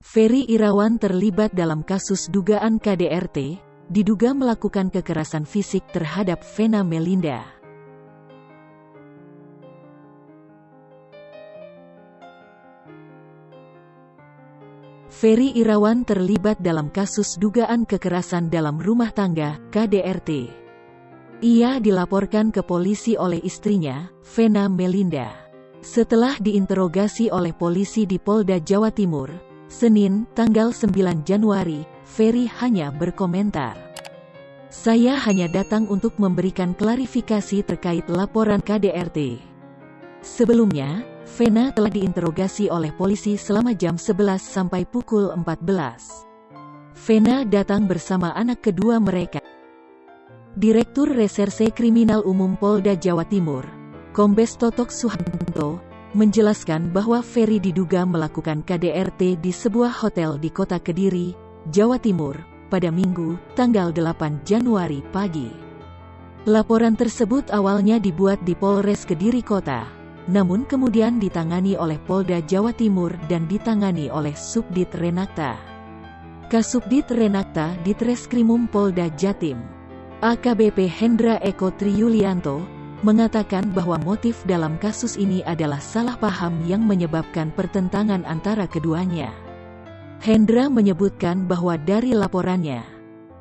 Ferry Irawan terlibat dalam kasus dugaan KDRT, diduga melakukan kekerasan fisik terhadap Vena Melinda. Ferry Irawan terlibat dalam kasus dugaan kekerasan dalam rumah tangga, KDRT. Ia dilaporkan ke polisi oleh istrinya, Vena Melinda. Setelah diinterogasi oleh polisi di Polda Jawa Timur, Senin, tanggal 9 Januari, Ferry hanya berkomentar. Saya hanya datang untuk memberikan klarifikasi terkait laporan KDRT. Sebelumnya, Vena telah diinterogasi oleh polisi selama jam 11 sampai pukul 14. Vena datang bersama anak kedua mereka. Direktur Reserse Kriminal Umum Polda Jawa Timur, Kombes Totok Suhanto, menjelaskan bahwa Ferry diduga melakukan KDRT di sebuah hotel di kota Kediri, Jawa Timur, pada Minggu, tanggal 8 Januari pagi. Laporan tersebut awalnya dibuat di Polres Kediri Kota, namun kemudian ditangani oleh Polda Jawa Timur dan ditangani oleh Subdit Renakta. Kasubdit Renakta di Treskrimum Polda Jatim. AKBP Hendra Eko Triyulianto, mengatakan bahwa motif dalam kasus ini adalah salah paham yang menyebabkan pertentangan antara keduanya. Hendra menyebutkan bahwa dari laporannya,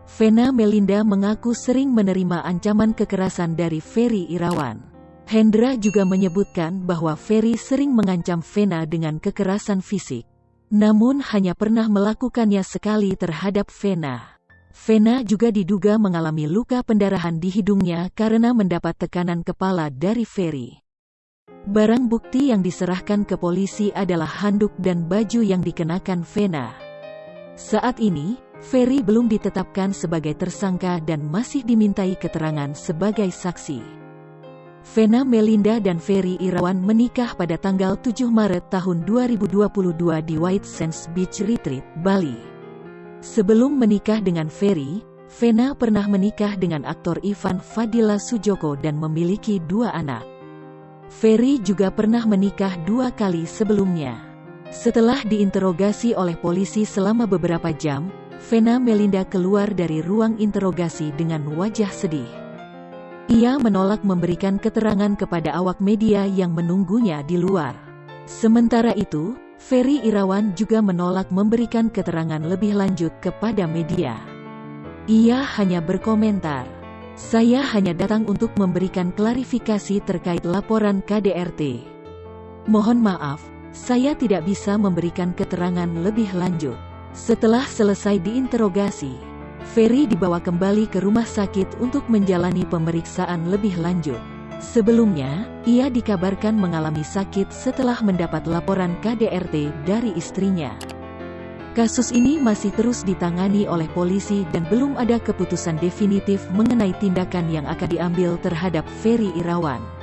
Vena Melinda mengaku sering menerima ancaman kekerasan dari Ferry Irawan. Hendra juga menyebutkan bahwa Ferry sering mengancam Vena dengan kekerasan fisik, namun hanya pernah melakukannya sekali terhadap Vena. Vena juga diduga mengalami luka pendarahan di hidungnya karena mendapat tekanan kepala dari Ferry. Barang bukti yang diserahkan ke polisi adalah handuk dan baju yang dikenakan Vena. Saat ini, Ferry belum ditetapkan sebagai tersangka dan masih dimintai keterangan sebagai saksi. Vena Melinda dan Ferry Irawan menikah pada tanggal 7 Maret tahun 2022 di White Sands Beach Retreat, Bali. Sebelum menikah dengan Ferry, Vena pernah menikah dengan aktor Ivan Fadila Sujoko dan memiliki dua anak. Ferry juga pernah menikah dua kali sebelumnya. Setelah diinterogasi oleh polisi selama beberapa jam, Vena Melinda keluar dari ruang interogasi dengan wajah sedih. Ia menolak memberikan keterangan kepada awak media yang menunggunya di luar. Sementara itu, Ferry Irawan juga menolak memberikan keterangan lebih lanjut kepada media. Ia hanya berkomentar, saya hanya datang untuk memberikan klarifikasi terkait laporan KDRT. Mohon maaf, saya tidak bisa memberikan keterangan lebih lanjut. Setelah selesai diinterogasi, Ferry dibawa kembali ke rumah sakit untuk menjalani pemeriksaan lebih lanjut. Sebelumnya, ia dikabarkan mengalami sakit setelah mendapat laporan KDRT dari istrinya. Kasus ini masih terus ditangani oleh polisi dan belum ada keputusan definitif mengenai tindakan yang akan diambil terhadap Ferry Irawan.